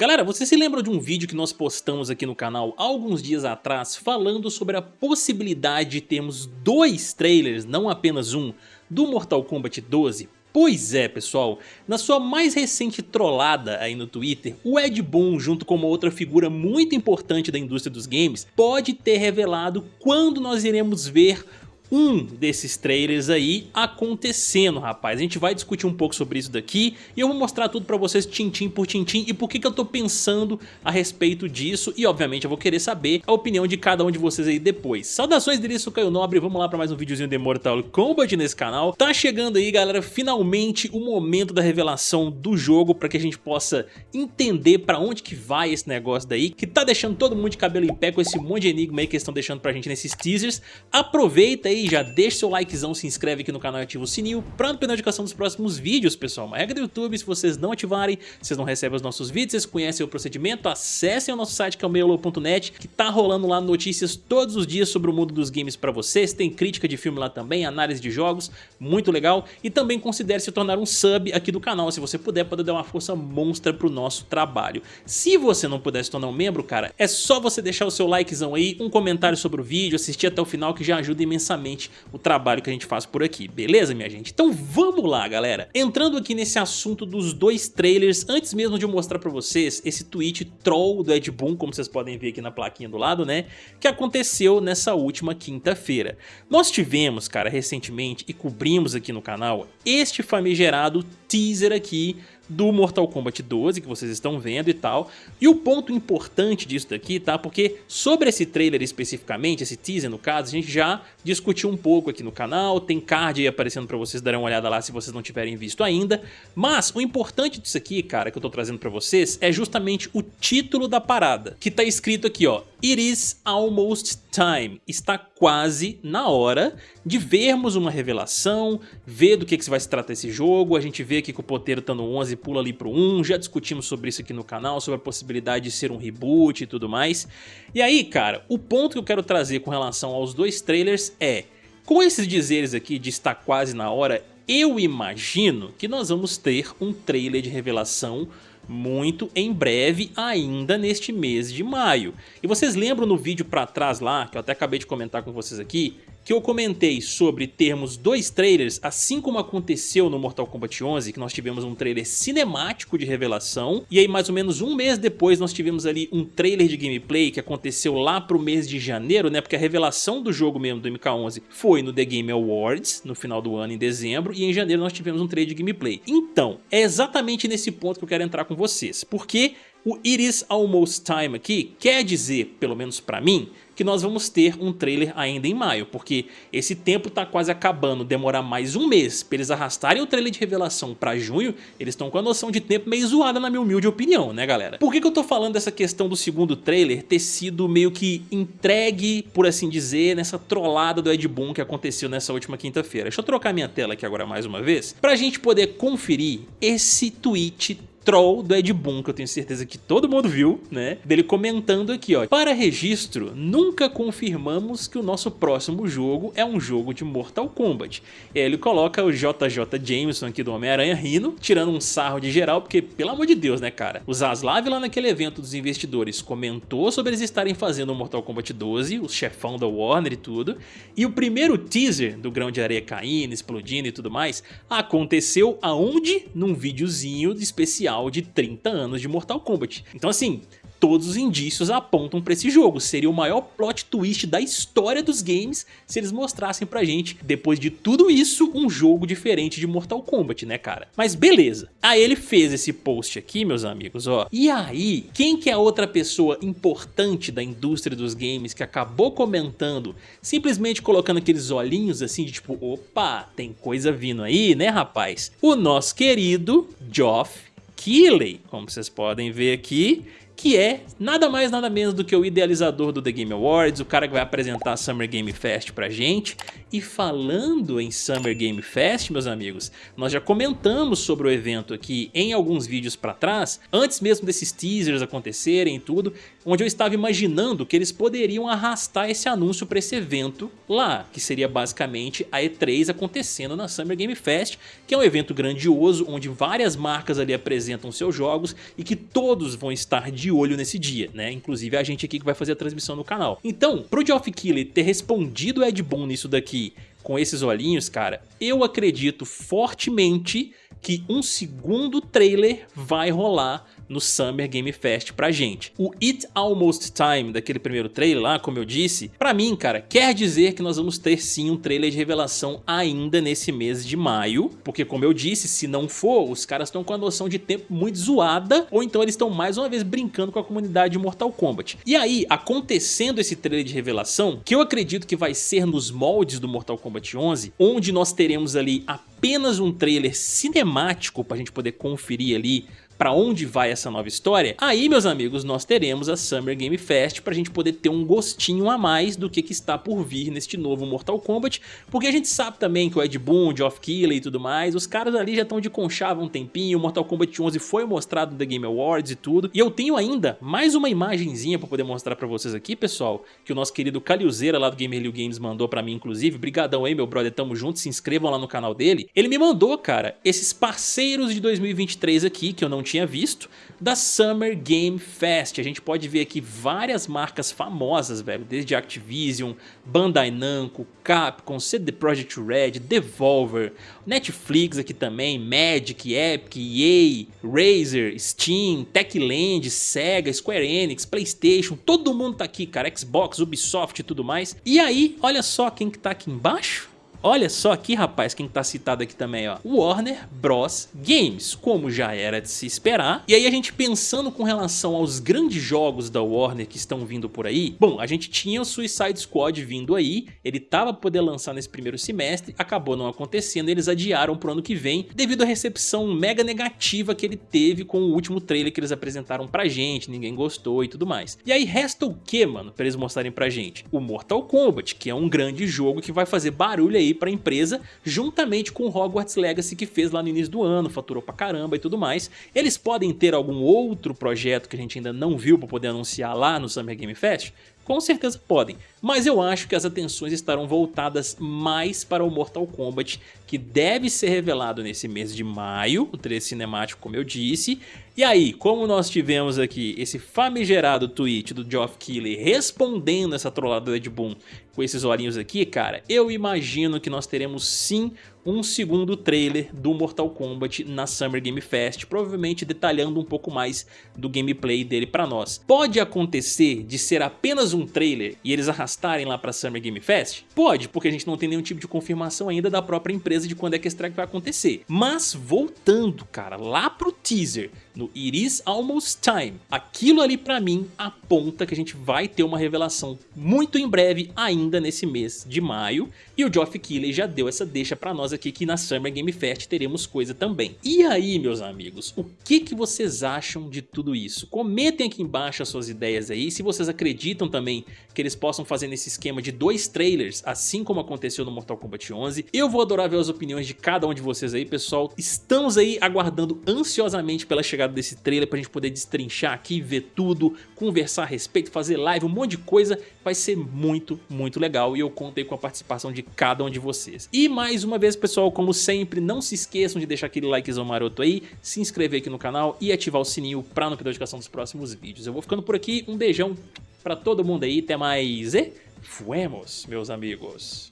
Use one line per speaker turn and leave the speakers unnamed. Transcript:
Galera, vocês se lembram de um vídeo que nós postamos aqui no canal alguns dias atrás falando sobre a possibilidade de termos dois trailers, não apenas um, do Mortal Kombat 12? Pois é, pessoal, na sua mais recente trollada aí no Twitter, o Ed Boon, junto com uma outra figura muito importante da indústria dos games, pode ter revelado quando nós iremos ver um desses trailers aí acontecendo, rapaz. A gente vai discutir um pouco sobre isso daqui e eu vou mostrar tudo pra vocês tintim por tintim e por que, que eu tô pensando a respeito disso e obviamente eu vou querer saber a opinião de cada um de vocês aí depois. Saudações dele, sou Caio Nobre, vamos lá pra mais um videozinho de Mortal Kombat nesse canal. Tá chegando aí, galera, finalmente o momento da revelação do jogo pra que a gente possa entender pra onde que vai esse negócio daí, que tá deixando todo mundo de cabelo em pé com esse monte de enigma aí que estão deixando pra gente nesses teasers. Aproveita aí aí, já deixa seu likezão, se inscreve aqui no canal e ativa o sininho pra não perder a notificação dos próximos vídeos, pessoal. Uma regra do YouTube, se vocês não ativarem, vocês não recebem os nossos vídeos, vocês conhecem o procedimento, acessem o nosso site que é o meiolo.net, que tá rolando lá notícias todos os dias sobre o mundo dos games pra vocês, tem crítica de filme lá também, análise de jogos, muito legal, e também considere se tornar um sub aqui do canal, se você puder, pode dar uma força monstra pro nosso trabalho. Se você não puder se tornar um membro, cara, é só você deixar o seu likezão aí, um comentário sobre o vídeo, assistir até o final que já ajuda imensamente o trabalho que a gente faz por aqui, beleza minha gente? Então vamos lá galera, entrando aqui nesse assunto dos dois trailers, antes mesmo de eu mostrar pra vocês esse tweet troll do Ed Boon, como vocês podem ver aqui na plaquinha do lado, né, que aconteceu nessa última quinta-feira. Nós tivemos, cara, recentemente, e cobrimos aqui no canal, este famigerado teaser aqui do Mortal Kombat 12 que vocês estão vendo e tal. E o ponto importante disso daqui, tá? Porque sobre esse trailer especificamente, esse teaser no caso, a gente já discutiu um pouco aqui no canal, tem card aí aparecendo pra vocês darem uma olhada lá se vocês não tiverem visto ainda. Mas o importante disso aqui, cara, que eu tô trazendo pra vocês, é justamente o título da parada, que tá escrito aqui, ó, It is almost time. Está quase na hora de vermos uma revelação, ver do que, que vai se tratar esse jogo. A gente vê aqui que o poteiro tá no 11 e pula ali pro 1. Já discutimos sobre isso aqui no canal, sobre a possibilidade de ser um reboot e tudo mais. E aí, cara, o ponto que eu quero trazer com relação aos dois trailers é... Com esses dizeres aqui de estar quase na hora, eu imagino que nós vamos ter um trailer de revelação muito em breve ainda neste mês de maio. E vocês lembram no vídeo para trás lá, que eu até acabei de comentar com vocês aqui, que eu comentei sobre termos dois trailers, assim como aconteceu no Mortal Kombat 11, que nós tivemos um trailer cinemático de revelação, e aí mais ou menos um mês depois nós tivemos ali um trailer de gameplay que aconteceu lá pro mês de janeiro, né, porque a revelação do jogo mesmo do MK11 foi no The Game Awards, no final do ano, em dezembro, e em janeiro nós tivemos um trailer de gameplay. Então, é exatamente nesse ponto que eu quero entrar com vocês, porque o It Is Almost Time aqui quer dizer, pelo menos pra mim, que nós vamos ter um trailer ainda em maio, porque esse tempo tá quase acabando, demorar mais um mês para eles arrastarem o trailer de revelação para junho, eles estão com a noção de tempo meio zoada na minha humilde opinião, né galera? Por que, que eu tô falando dessa questão do segundo trailer ter sido meio que entregue, por assim dizer, nessa trollada do Ed Boon que aconteceu nessa última quinta-feira? Deixa eu trocar minha tela aqui agora mais uma vez, pra gente poder conferir esse tweet troll do Ed Boon, que eu tenho certeza que todo mundo viu, né? Dele comentando aqui, ó. Para registro, nunca confirmamos que o nosso próximo jogo é um jogo de Mortal Kombat. E aí ele coloca o JJ Jameson aqui do Homem-Aranha rindo, tirando um sarro de geral, porque, pelo amor de Deus, né, cara? O Zaslav lá naquele evento dos investidores comentou sobre eles estarem fazendo o Mortal Kombat 12, o chefão da Warner e tudo, e o primeiro teaser do grão de areia caindo, explodindo e tudo mais, aconteceu aonde? Num videozinho especial de 30 anos de Mortal Kombat. Então assim, todos os indícios apontam para esse jogo. Seria o maior plot twist da história dos games se eles mostrassem pra gente, depois de tudo isso, um jogo diferente de Mortal Kombat, né, cara? Mas beleza. Aí ele fez esse post aqui, meus amigos, ó. E aí, quem que é a outra pessoa importante da indústria dos games que acabou comentando, simplesmente colocando aqueles olhinhos assim de tipo, opa, tem coisa vindo aí, né, rapaz? O nosso querido Geoff Keighley, como vocês podem ver aqui, que é nada mais nada menos do que o idealizador do The Game Awards, o cara que vai apresentar a Summer Game Fest pra gente. E falando em Summer Game Fest, meus amigos, nós já comentamos sobre o evento aqui em alguns vídeos pra trás, antes mesmo desses teasers acontecerem e tudo, onde eu estava imaginando que eles poderiam arrastar esse anúncio para esse evento lá, que seria basicamente a E3 acontecendo na Summer Game Fest, que é um evento grandioso onde várias marcas ali apresentam seus jogos e que todos vão estar de olho nesse dia, né? Inclusive a gente aqui que vai fazer a transmissão no canal. Então, pro Geoff Keighley ter respondido Ed Boon nisso daqui com esses olhinhos, cara, eu acredito fortemente que um segundo trailer vai rolar no Summer Game Fest pra gente. O It Almost Time daquele primeiro trailer lá, como eu disse, pra mim, cara, quer dizer que nós vamos ter sim um trailer de revelação ainda nesse mês de maio, porque como eu disse, se não for, os caras estão com a noção de tempo muito zoada, ou então eles estão mais uma vez brincando com a comunidade de Mortal Kombat. E aí, acontecendo esse trailer de revelação, que eu acredito que vai ser nos moldes do Mortal Kombat 11, onde nós teremos ali apenas um trailer cinemático pra gente poder conferir ali para onde vai essa nova história, aí meus amigos nós teremos a Summer Game Fest para a gente poder ter um gostinho a mais do que, que está por vir neste novo Mortal Kombat, porque a gente sabe também que o Ed Boon, Geoff Keighley e tudo mais, os caras ali já estão de conchava um tempinho, o Mortal Kombat 11 foi mostrado no The Game Awards e tudo, e eu tenho ainda mais uma imagenzinha para poder mostrar para vocês aqui, pessoal, que o nosso querido Caliuzeira lá do Gamer Liu Games mandou para mim, inclusive, brigadão aí meu brother, tamo junto, se inscrevam lá no canal dele, ele me mandou, cara, esses parceiros de 2023 aqui, que eu não tinha visto, da Summer Game Fest. A gente pode ver aqui várias marcas famosas, velho, desde Activision, Bandai Namco, Capcom, CD Projekt Red, Devolver, Netflix aqui também, Magic, Epic, EA, Razer, Steam, Techland, Sega, Square Enix, Playstation, todo mundo tá aqui, cara, Xbox, Ubisoft e tudo mais. E aí, olha só quem que tá aqui embaixo. Olha só aqui, rapaz, quem tá citado aqui também, ó. Warner Bros. Games, como já era de se esperar. E aí a gente pensando com relação aos grandes jogos da Warner que estão vindo por aí, bom, a gente tinha o Suicide Squad vindo aí, ele tava poder lançar nesse primeiro semestre, acabou não acontecendo, eles adiaram pro ano que vem, devido à recepção mega negativa que ele teve com o último trailer que eles apresentaram pra gente, ninguém gostou e tudo mais. E aí resta o que, mano, pra eles mostrarem pra gente? O Mortal Kombat, que é um grande jogo que vai fazer barulho aí para a empresa, juntamente com Hogwarts Legacy que fez lá no início do ano, faturou pra caramba e tudo mais. Eles podem ter algum outro projeto que a gente ainda não viu para poder anunciar lá no Summer Game Fest? Com certeza podem, mas eu acho que as atenções estarão voltadas mais para o Mortal Kombat, que deve ser revelado nesse mês de maio, o trailer cinemático como eu disse. E aí, como nós tivemos aqui esse famigerado tweet do Geoff Keighley respondendo essa trollada do Ed Boon com esses olhinhos aqui, cara, eu imagino que nós teremos sim um segundo trailer do Mortal Kombat na Summer Game Fest, provavelmente detalhando um pouco mais do gameplay dele pra nós. Pode acontecer de ser apenas um trailer e eles arrastarem lá pra Summer Game Fest? Pode, porque a gente não tem nenhum tipo de confirmação ainda da própria empresa de quando é que esse track vai acontecer. Mas voltando, cara, lá pro teaser, no It Is Almost Time, aquilo ali pra mim aponta que a gente vai ter uma revelação muito em breve, ainda nesse mês de maio, e o Geoff Keighley já deu essa deixa pra nós aqui que na Summer Game Fest teremos coisa também. E aí, meus amigos, o que, que vocês acham de tudo isso? Comentem aqui embaixo as suas ideias aí, se vocês acreditam também que eles possam fazer nesse esquema de dois trailers, assim como aconteceu no Mortal Kombat 11. Eu vou adorar ver as opiniões de cada um de vocês aí, pessoal. Estamos aí aguardando ansiosamente pela chegada desse trailer pra gente poder destrinchar aqui, ver tudo, conversar a respeito, fazer live, um monte de coisa. Vai ser muito, muito legal e eu contei com a participação de cada um de vocês. E mais uma vez, pessoal, como sempre, não se esqueçam de deixar aquele likezão maroto aí, se inscrever aqui no canal e ativar o sininho para não perder a notificação dos próximos vídeos. Eu vou ficando por aqui, um beijão para todo mundo aí, até mais e fuemos, meus amigos.